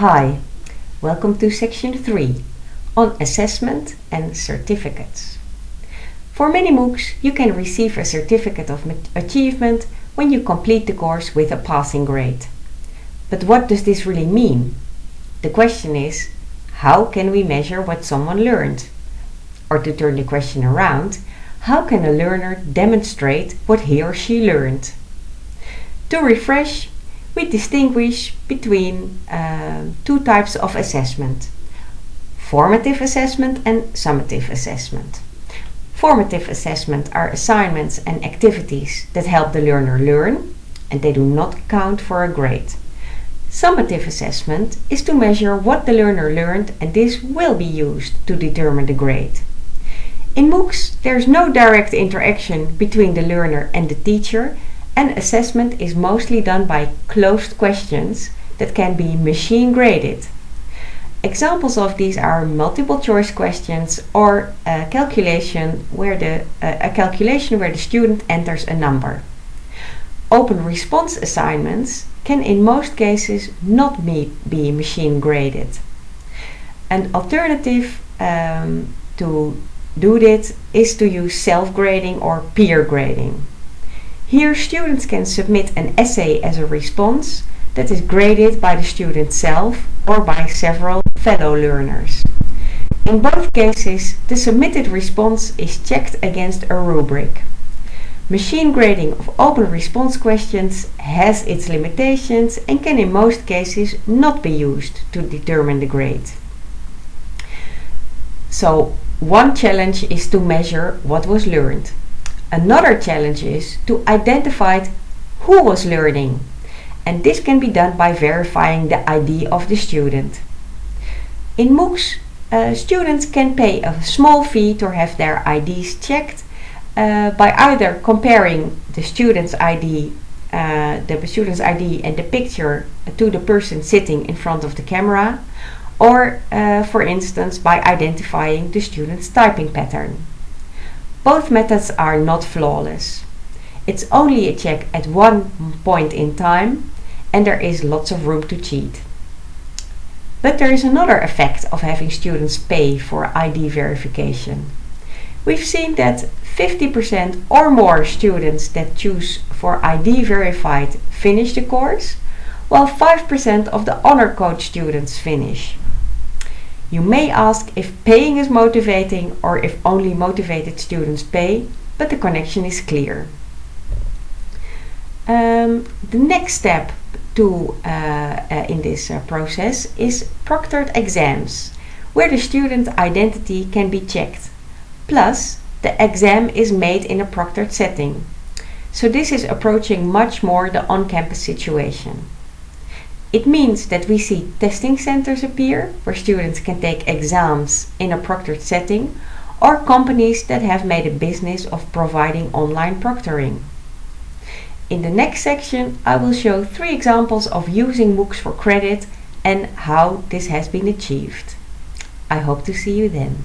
Hi, welcome to section 3 on assessment and certificates. For many MOOCs you can receive a certificate of achievement when you complete the course with a passing grade. But what does this really mean? The question is, how can we measure what someone learned? Or to turn the question around, how can a learner demonstrate what he or she learned? To refresh, we distinguish between uh, two types of assessment. Formative assessment and summative assessment. Formative assessment are assignments and activities that help the learner learn and they do not count for a grade. Summative assessment is to measure what the learner learned and this will be used to determine the grade. In MOOCs, there is no direct interaction between the learner and the teacher and assessment is mostly done by closed questions that can be machine graded. Examples of these are multiple choice questions or a calculation where the, uh, a calculation where the student enters a number. Open response assignments can in most cases not be, be machine graded. An alternative um, to do this is to use self-grading or peer grading. Here students can submit an essay as a response that is graded by the student self or by several fellow learners. In both cases, the submitted response is checked against a rubric. Machine grading of open response questions has its limitations and can in most cases not be used to determine the grade. So one challenge is to measure what was learned. Another challenge is to identify who was learning and this can be done by verifying the ID of the student. In MOOCs, uh, students can pay a small fee to have their IDs checked uh, by either comparing the student's ID, uh, the student's ID and the picture to the person sitting in front of the camera or uh, for instance by identifying the student's typing pattern. Both methods are not flawless. It's only a check at one point in time and there is lots of room to cheat. But there is another effect of having students pay for ID verification. We've seen that 50% or more students that choose for ID verified finish the course, while 5% of the honor code students finish. You may ask if paying is motivating or if only motivated students pay, but the connection is clear. Um, the next step to uh, uh, in this uh, process is proctored exams, where the student identity can be checked. Plus, the exam is made in a proctored setting. So this is approaching much more the on-campus situation. It means that we see testing centers appear where students can take exams in a proctored setting or companies that have made a business of providing online proctoring. In the next section I will show three examples of using MOOCs for credit and how this has been achieved. I hope to see you then.